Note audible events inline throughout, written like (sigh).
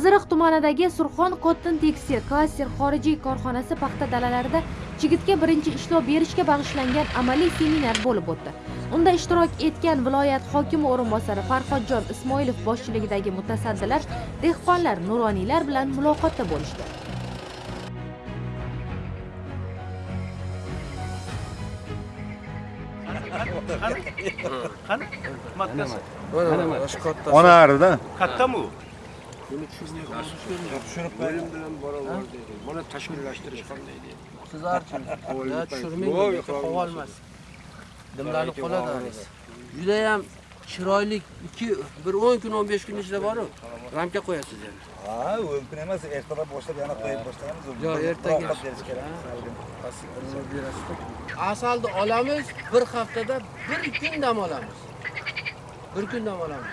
qiziriq tumanidagi surxon cotton tekstil klaster xorijiy korxonasi paxta dalalarida chigitga birinchi ishlov berishga bag'ishlangan amaliy seminar bo'lib o'tdi unda ishtirok etgan viloyat hokimi o'rinbosari farhodjon ismoilov boshchiligidagi mutasaddilar dehqonlar nuroniylar bilan muloqotda bo'lishdi qani matkasi mana mana shu katta onarida kattami u bo'lim bilan barobar deydi mana tashkillashtirish qanday deydi sizlarchi ya tushirmang qololmas dimlanib qoladi haligi judayam chiroyli ikki bir o'n kun o'n besh kun ishlab borib ramka qo'yasiz yani ha o'n kun emas ertalab boshlab yana qo'yib boshlaymiz Yo, ertaga. Rohat berish kerak asalni olamiz bir haftada bir kun dam olamiz bir kun dam olamiz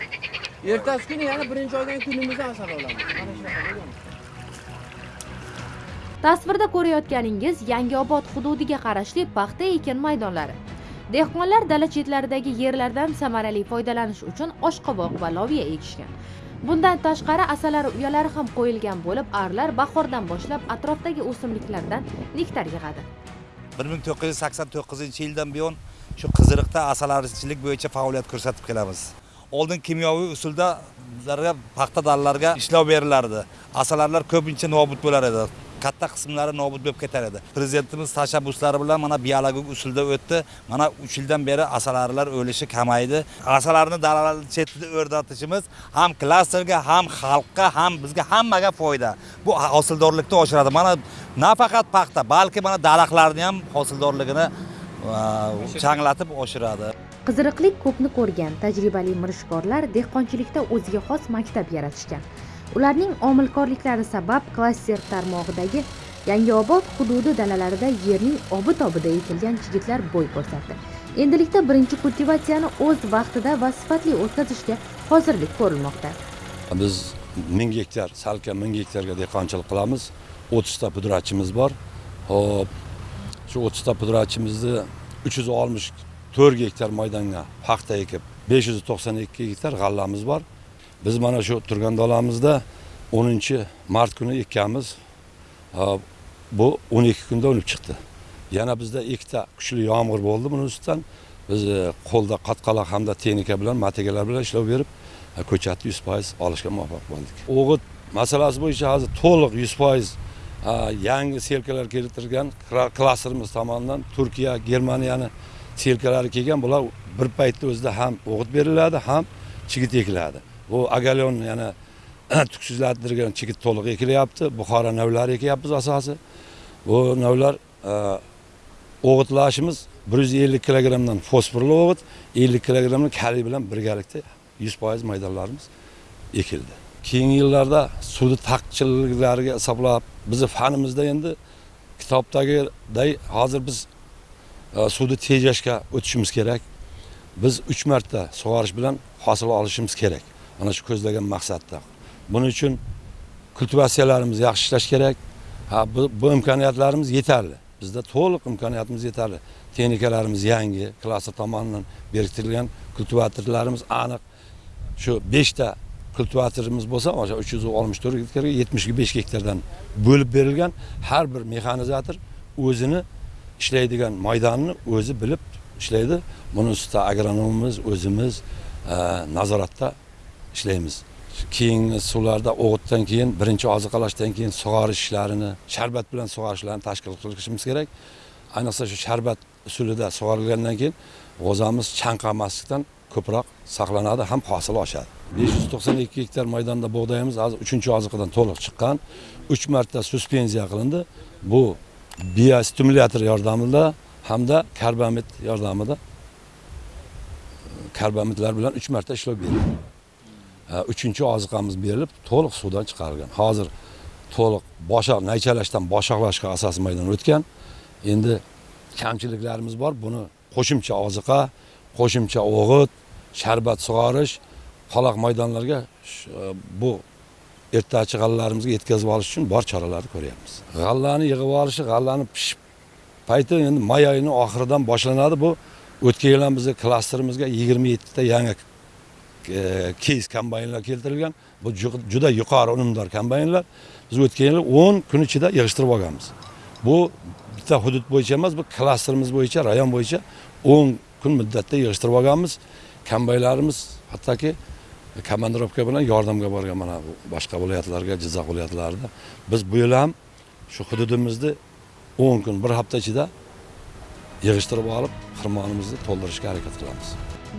ertasi kuni yana birinchi oydan kunimizda asal olamiz. Mana shunaqa bo'lgan. tasvirda ko'rayotganingiz yangiobod hududiga qarashli paxta ekin maydonlari. Dehqonlar dala chetlaridagi yerlardan samarali foydalanish uchun oshqovoq va loviya ekishgan. Bundan tashqari asalari uyalari ham qo'yilgan bo'lib arlar bahordan boshlab atrofdagi o'simliklardan nektar yig'adi. bir ming to'qqiz yuz sakson to'qqizinchi yildan buyon shu qiziriqda asalarichilik bo'yicha faoliyat ko'rsatib kelamiz oldin kimyoviy usulda bizlarga paxta dallarga ishlov berilardi. Asalarilar ko'pincha nobud bo'lar edi. Katta qismlari nobud bo'lib ketar edi. Prezidentimiz tashabbuslari bilan mana biologik usulda o'tdi. Mana uch yildan beri asalarilar o'lishi kamaydi. Asalarni dalalar chetida o'rnatishimiz ham klasterga ham xalqqa ham bizga hammaga foyda. Bu hosildorlikni oshiradi. Mana nafaqat paxta balki mana daraxtlarni ham hosildorligini changlatib oshiradi qiziriqlik ko'pni ko'rgan tajribali mirishkorlar dehqonchilikda o'ziga xos maktab yaratishgan. Ularning omilkorliklari sabab klaster tarmog'idagi yangiobod hududi dalalarida yerning obi tobida ekilgan chigitlar bo'y ko'rsatdi. Endilikda birinchi kultivatsiyani o'z vaqtida va sifatli o'tkazishga hozirlik ko'rilmoqda. Biz ming gektar salkam ming gektarga dehqonchilik qilamiz. O'ttizta pudratchimiz bor. Hop shu o'ttizta pudratchimizni uch yuz oltmish to'rt gektar maydonga paxta ekib besh yuz to'qson ikki gektar g'allamiz bor. Biz mana shu turgan dalamizda o'ninchi mart kuni ekkanmiz bu o'n ikki kunda unib chiqdi. Yana bizda ikkita kuchli yomg'ir bo'ldi buni ustidan. Biz e, qo'lda qatqaloq hamda texnika bilan materiallar bilan ishlov berib e, ko'chatni yuz foiz olishga muvaffaq bo'ldik. O'g'it masalasi bo'yicha hozir to'liq yuz foiz e, yangi selkalar keltirgan klasterimiz tomonidan turkiya germaniyani selkalari kelgan bular bir paytda o'zida ham o'g'it beriladi ham chigit ekiladi. Bu agalion yana (clears throat) tuksizlantirgan chigit to'liq ekilyapti. Buxoro navlari ekyapmiz asosi. Bu navlar e, o'g'itlashimiz bir yuz ellik kilogrammdan fosforli o'g'it ellik kilogrammni kaliy bilan birgalikda yuz foiz maydonlarimiz ekildi. Keyingi yillarda suvni taqchilliklariga hisoblab bizni fanimizda endi kitobdagiday hozir biz suvni tejashga o'tishimiz kerak. Biz uch marta sug'orish bilan hosil olishimiz kerak. Mana shu ko'zlagan maqsadda. Buning uchun kultivatsiyalarimizni yaxshi ishlash kerak. Ha bu, bu imkoniyatlarimiz yetarli. Bizda to'liq imkoniyatimiz yetarli. Texnikalarimiz yangi klaster tomonidan berkitilgan kultivatorlarimiz aniq. Shu beshta kultivatorimiz bo'lsa o'sha uch yuz oltmish to'rt gektarga yetmish besh gektardan bo'lib berilgan. Har bir mexanizator o'zini ishlaydigan maydonni o'zi bilib ishlaydi. Buni ustida agronomimiz o'zimiz e, nazoratda ishlaymiz. Keyingi suvlarda o'g'itdan keyin birinchi oziqalashdan keyin sug'orish ishlarini sharbat bilan sug'orishlarni tashkil qilishimiz kerak. Ayniqsa shu sharbat usulida sug'orilgandan keyin g'o'zamiz chanqamaslikdan ko'proq saqlanadi ham hosil oshadi. besh yuz to'qson ikki gektar maydonda bug'doyimiz hozir uchinchi oziqadan to'liq chiqqan. Uch marta suspenziya qilindi. Bu biostimulyator yordamida hamda karbamid yordamida karbamidlar bilan uch marta ishlab berildi Ha, uchinchi oziqamiz berilib to'liq suvdan chiqarilgan. Hozir to'liq boshoq naychalashdan boshoqlashga asos maydon o'tgan. Endi kamchiliklarimiz bor. Buni qo'shimcha oziqa qo'shimcha o'g'it sharbat sug'orish qaloq maydonlarga bu ertachi g'allalarimizga yetkazib olish uchun bor choralarni ko'ryapmiz. G'allani yig'ib olishi g'allani pishib payti endi may oyini oxiridan boshlanadi. Bu o'tgan yil ham bizni klasterimizga yigirma yettita yangi e, keys kombaynlar keltirilgan. Bu juda yuqori unumdor kombaynlar. Biz o'tgan yili o'n kun ichida yig'ishtirib olganmiz. Bu bitta hudud bo'yicha emas bu klasterimiz bo'yicha rayon bo'yicha o'n kun muddatda yig'ishtirib olganmiz. Kombaynlarimiz hattoki komandirovka bilan yordamga borgan mana bu boshqa viloyatlarga jizzax viloyatlarida. Biz bu yil ham shu hududimizni o'n kun bir hafta ichida yig'ishtirib olib xirmonimizni to'ldirishga harakat qilamiz.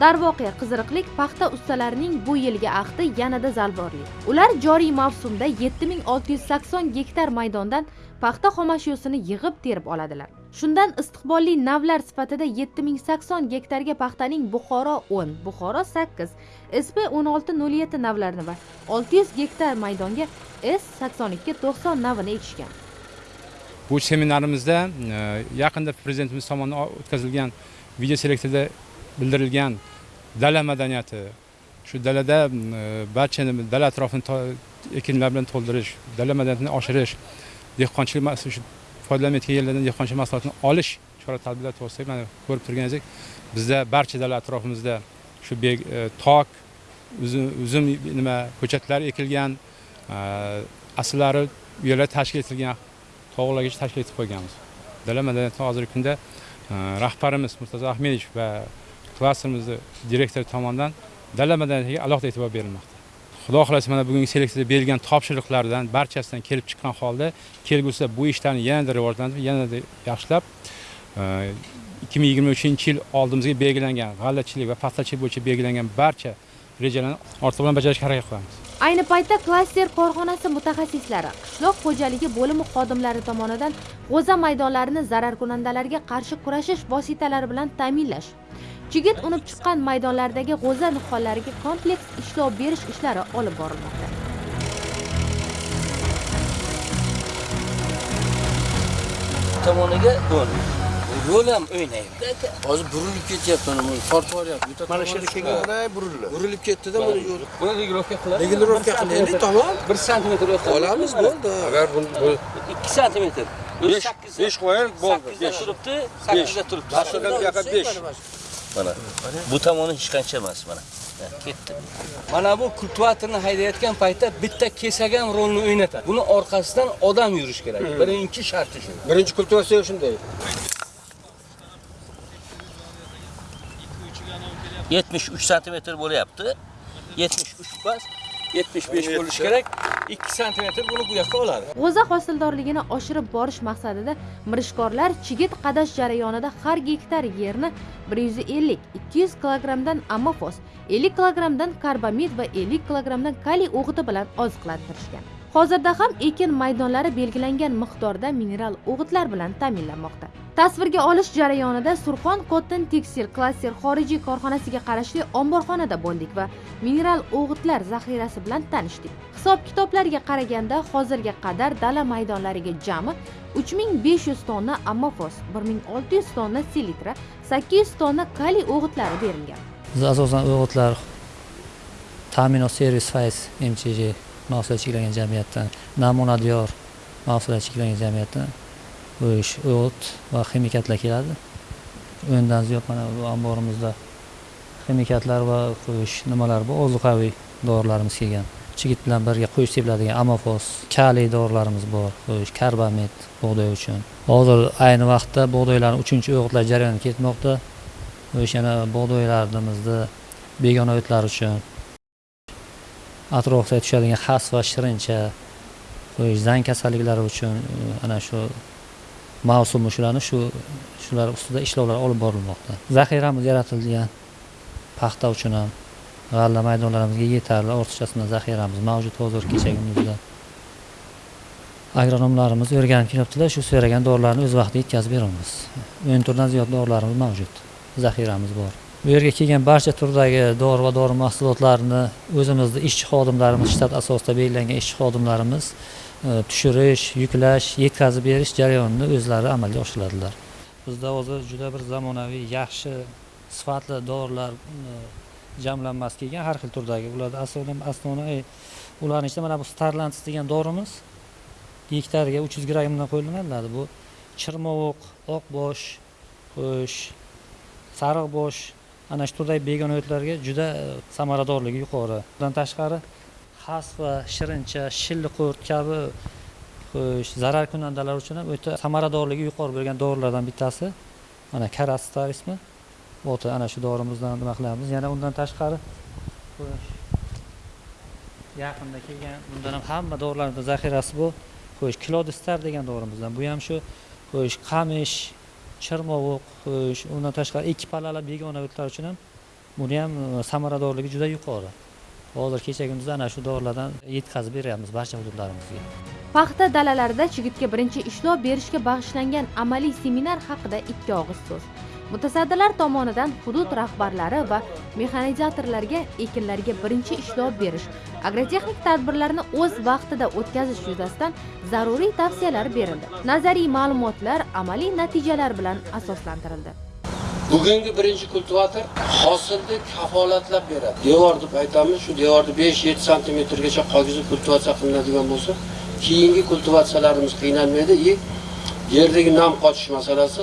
Darvoqe qiziriqlik paxta ustalarining bu yilgi ahdi yanada zalvorli ular joriy mavsumda 7680 gektar maydondan paxta xomashyosini yig'ib terib oladilar. Shundan istiqbolli navlar sifatida 7080 gektarga paxtaning buxoro 10 buxoro 8 sp 1607 navlarini va 600 gektar maydonga s 8290 navini ekishgan. Bu seminarimizda e, yaqinda prezidentimiz tomonidan o'tkazilgan video selektorda bildirilgan dala madaniyati shu dalada barcha barchani dala atrofini ekinlar bilan to'ldirish dala madaniyatini oshirish dehqonchilik mas- shu foydalanmayotgan yerlardan dehqonchilik mahsulotini olish chora tadbirlar to'g'risida mana ko'rib turganingizdek bizda barcha davlat atrofimizda shu e, tok uzum nima ko'chatlar ekilgan e, asllari uylar tashkil etilgan tog'largacha tashkil etib qo'yganmiz. Dala madaniyatini hozirgi kunda e, rahbarimiz murtazo ahmedovich va klasterimizni direktori tomonidan dala madaniyatiga alohida e'tibor berilmoqda. Xudo xohlasa mana bugungi seleksiyada berilgan topshiriqlardan barchasidan kelib chiqqan holda kelgusida bu ishlarni yanada rivojlantirib yanada yaxshilab e, ikki ming yigirma uchinchi yil oldimizga belgilangan g'allachilik va paxtachilik bo'yicha belgilangan barcha rejalarni ortiq bilan bajarishga harakat qilamiz. Ayni paytda klaster korxonasi mutaxassislari qishloq xo'jaligi bo'limi xodimlari tomonidan g'o'za maydonlarini zararkunandalarga qarshi kurashish vositalari bilan ta'minlash chigit unib chiqqan maydonlardagi g'o'za nihollariga kompleks ishlov berish ishlari olib borilmoqda. Tomoniga o'n yo'l ham o'ynaydi. Hozir burilib ketyapti mana bu tortib yuboryapti bitta mana shu yerga chiqqan. kelganda burildi. Burilib ketdida mana yo'l buni regirovka qilib regirovka qilaylik tamom bir santimetr olamiz bo'ldi agar bu ikki santimetr besh besh qo'ying bo'ldi besh turibdi sakkizda turibdi Aslida bu yoqqa besh mana. Bu tomoni hech qancha emas mana. Ketdi. Mana bu kultivatorni haydayotgan paytda bitta kesagan rolni o'ynatadi. Buni orqasidan odam yurish kerak. Birinchi sharti shu. Birinchi kultivatsiya shunday. Yetmish uch santimetr bo'lyapti. Yetmish uch emas yetmish besh bo'lishi kerak ikki santimetr buni bu yoqqa oladi. G'o'za hosildorligini oshirib borish maqsadida mirishkorlar chigit qadash jarayonida har gektar yerni 150 200 kilogrammdan ammofos 50 kilogrammdan karbamid va 50 kilogrammdan kaliy o'g'iti bilan oziqlantirishgan. Hozirda ham ekin maydonlari belgilangan miqdorda mineral o'g'itlar bilan ta'minlanmoqda. Tasvirga olish jarayonida surxon cotton tekstil klaster xorijiy korxonasiga qarashli omborxonada bo'ldik va mineral o'g'itlar zaxirasi bilan tanishdik. Hisob kitoblarga qaraganda hozirga qadar dala maydonlariga jami 3500 tonna ammofos 1600 tonna selitra 800 tonna kaliy o'g'itlari berilgan. Biz asosan o'g'itlar ta'minot servis fayz mchj mahsulot cheklangan jamiyatdan namuna diyor mahsulot cheklangan jamiyatdan bu ish o'g'it va ximikatlar keladi. O'ndan ziyod mana bu omborimizda ximikatlar va qo'yish nimalar bor? Ozuqaviy dorilarimiz kelgan. Chigit bilan birga qo'yish sepiladigan amofos kaliy dorilarimiz bor qo'yish karbamid bug'doy uchun. Hozir ayni vaqtda bug'doylarni uchinchi o'g'itlar jarayoni ketmoqda. O'sha yana bug'doylarimizni begona o'tlar uchun atrofda tushadigan xas va shirincha qo'yish zang kasalliklari uchun e, ana shu mavsumi shularni shu shular ustida ishlovlar olib borilmoqda. Zaxiramiz yaratilgan paxta uchun ham g'alla maydonlarimizga yetarli ortiqchasidan zaxiramiz mavjud hozir kechagi kunduzda agronomlarimiz o'rganib kelyaptilar shu so'ragan dorilarni o'z vaqtida yetkazib beramiz. O'n turdan ziyod dorilarimiz mavjud zaxiramiz bor. Bu yerga kelgan barcha turdagi dori va dori mahsulotlarini o'zimizni ishchi xodimlarimiz shtat asosida belgilangan ishchi xodimlarimiz E, tushirish yuklash yetkazib berish jarayonini o'zlari amalga oshiradilar. Bizda hozir juda bir zamonaviy yaxshi sifatli dorilar e, jamlanmasi kelgan har xil turdagi. Ularda asosan asosiy ularni ichida mana bu starlantis degan dorimiz gektarga uch yuz grammdan qo'llaniladi bu chirmovuq oqbosh qo'sh sariq bosh ana shu turdagi begona o'tlarga juda e, samaradorligi yuqori. Bundan tashqari xas va shirincha shilliqurt kabi e, zarar kunandalar uchun ham o'ta samaradorligi yuqori bo'lgan dorilardan bittasi. Mana karastar ismi. O'ta ana shu dorimizdan nima qilamiz? Yana undan tashqari yaqinda kelgan bundan ham hamma dorilarni zaxirasi bu. Xo'sh kilodistar degan dorimizdan. Bu ham shu xo'sh qamish chirmovuq xo'sh undan tashqari ikki pallali begona o'tlar uchun ham buni ham e, samaradorligi juda yuqori. Hozir kecha kunduz ana shu dorilardan yetkazib beryapmiz barcha hududlarimizga. Paxta dalalarida chigitga birinchi ishlov berishga bag'ishlangan amaliy seminar haqida ikki og'iz so'z. Mutasaddilar tomonidan hudud rahbarlari va mexanizatorlarga ekinlarga birinchi ishlov berish agrotexnik tadbirlarni o'z vaqtida o'tkazish yuzasidan zaruriy tavsiyalar berildi. Nazariy ma'lumotlar amaliy natijalar bilan asoslantirildi. Bugungi birinchi kultivator hosilni kafolatlab beradi. Devor deb aytamiz shu devorni besh yetti santimetrgacha qog'izib kultivatsiya qilinadigan bo'lsa keyingi kultivatsiyalarimiz qiynalmaydi и yerdagi nam qochish masalasi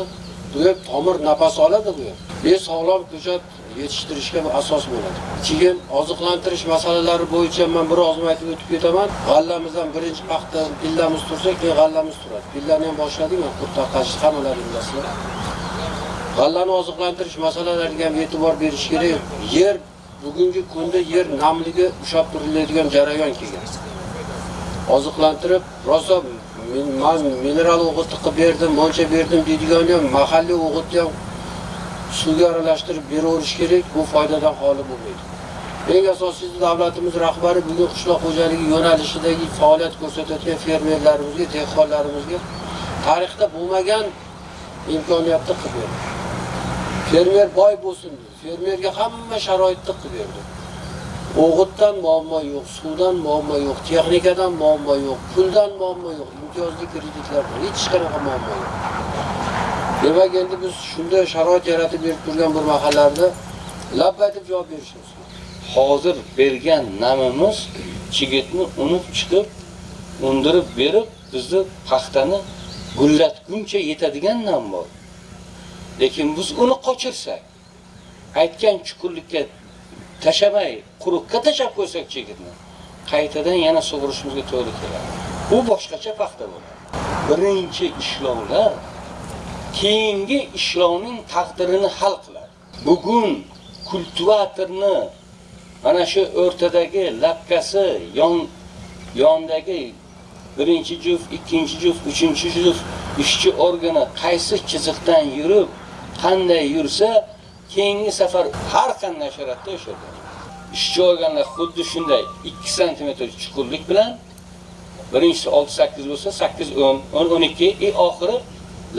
bu ham tomir nafas oladi bu ham besog'lom ko'chat yetishtirishga bu asos bo'ladi. Keyin oziqlantirish masalalari bo'yicha men bir oz aytib o'tib ketaman. G'allamizdan birinchi paxta pillamiz tursa keyin g'allamiz turadi. Pillani ham boshladik man qurt tarqatish g'allani oziqlantirish masalalariga ham e'tibor berish kerak. Yer bugungi kunda yer namligi ushlab turiladigan jarayon kelgan. Oziqlantirib rosa men man mineral o'g'itni qilib berdim moncha berdim deydigan ham mahalliy o'g'itni ham suvga aralashtirib beraverish kerak bu foydadan xoli bo'lmaydi. Eng asosiysi davlatimiz rahbari bugun qishloq xo'jaligi yo'nalishidagi faoliyat ko'rsatayotgan fermerlarimizga dehqonlarimizga tarixda bo'lmagan imkoniyatni qilib berdi. Fermer boy bo'lsin dedi. Fermerga hamma sharoitni qilib berdi. O'g'itdan muammo yo'q suvdan muammo yo'q texnikadan muammo yo'q puldan muammo yo'q imtiyozli kreditlardan hech qanaqa muammo yo'q. Demak endi biz shunday sharoit yaratib berib turgan bir mahallalarda labba deb javob berishimiz kerak. Hozir bergan namimiz chigitni unib chiqib undirib berib bizni paxtani gullatguncha yetadigan nam bor. Lekin biz uni qochirsak aytgan chuqurlikka tashamay quruqqa tashab qo'ysak chigitni qaytadan yana sug'urishimizga to'g'ri keladi. U boshqacha paxta bo'ladi. Birinchi ishlovlar keyingi ishlovning taqdirini hal qiladi. Bugun kultivatorni mana shu o'rtadagi lapkasi yon yondagi birinchi juft ikkinchi juft uchinchi juft ishchi organi qaysi chiziqdan yurib qanday yursa keyingi safar har qanday sharoitda o'sha ishchi organlar xuddi shunday 2 sm chuqurlik bilan birinchisi 6-8 bo'lsa 8 10 10 12 i oxiri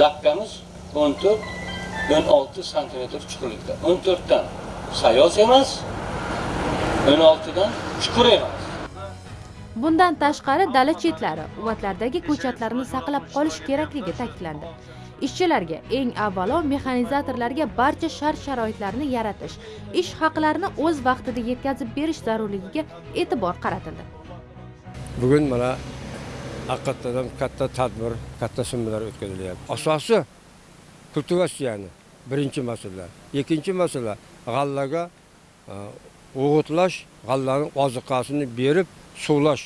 lapkamiz 14 16 sm chuqurlikda. 14 dan sayoz emas 16 dan chuqur emas. Bundan tashqari dala chetlari uvatlardagi ko'chatlarni saqlab qolish kerakligi ta'kidlandi. Ishchilarga eng avvalo mexanizatorlarga barcha shart sharoitlarni yaratish ish haqlarini o'z vaqtida yetkazib berish zarurligiga e'tibor qaratildi. Bugun mana haqiqatdan katta tadbir katta summalar o'tkazilyapti. Asosi kultivatsiyani birinchi masala ikkinchi masala g'allaga e, o'g'itlash g'allani oziqasini berib suvlash.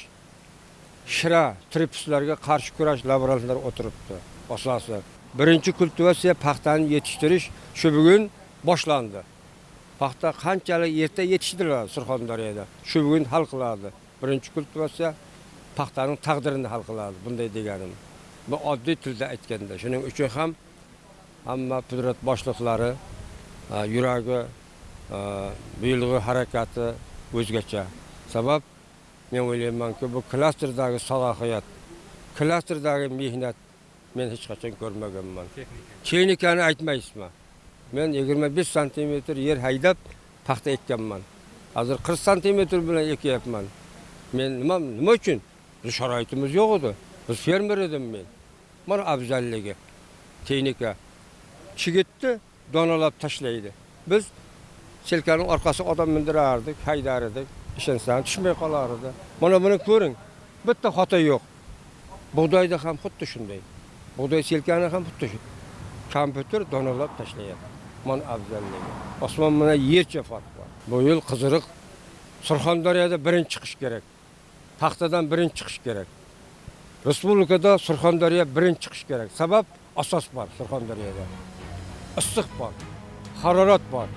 Shira tripslarga qarshi kurash laboratoriyalar o'tiribdi. Asosi birinchi kultivatsiya paxtani yetishtirish shu bugun boshlandi. Paxta qanchalik erta yetishtiriladi surxondaryoda? Shu bugun hal qiladi. Birinchi kultivatsiya paxtaning taqdirini hal qiladi bunday deganim. Bu oddiy tilda aytganda shuning uchun ham hamma pudrat boshliqlari e, yuragi e, bu buyilg'i harakati o'zgacha. Sabab men o'ylaymanki bu klasterdagi salohiyat klasterdagi mehnat men hech qachon ko'rmaganman texnikani aytmaysizmi men yigirma besh santimetr yer haydab paxta ekkanman hozir qirq santimetr bilan ekyapman men nima nima uchun sharoitimiz yo'q edi biz fermer edim men. Mana afzalligi texnika chigitni donalab tashlaydi biz selkani orqasiga odam mindirardik haydar edik ishonsam tushmay qolar edi mana buni ko'ring bitta xato yo'q bug'doyda ham xuddi shunday bug'doy selkani ham xuddi shu kompyuter donalab tashlayapti mana afzalligi osmon bilan yercha farq bor. Bu yil qiziriq surxondaryoda birinchi chiqish kerak. Paxtadan birinchi chiqish kerak. Respublikada surxondaryo birinchi chiqish kerak. Sabab asos bor surxondaryoda. Issiq bor harorat bor.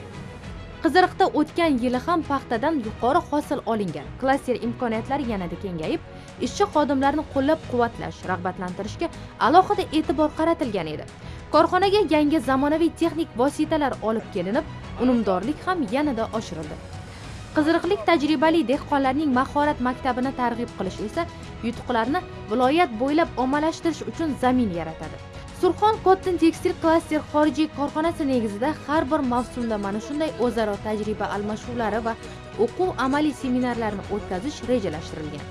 Qiziriqda o'tgan yili ham paxtadan yuqori hosil olingan. Klaster imkoniyatlari yanada kengayib ishchi xodimlarni qo'llab quvvatlash rag'batlantirishga alohida e'tibor qaratilgan edi. Korxonaga yangi zamonaviy texnik vositalar olib kelinib unumdorlik ham yanada oshirildi. Qiziriqlik tajribali dehqonlarning mahorat maktabini targ'ib qilish esa yutuqlarni viloyat bo'ylab ommalashtirish uchun zamin yaratadi. Surxon cotton tekstil klaster xorijiy korxonasi negizida har bir mavsumda mana shunday o'zaro tajriba almashuvlari va o'quv amaliy seminarlarni o'tkazish rejalashtirilgan.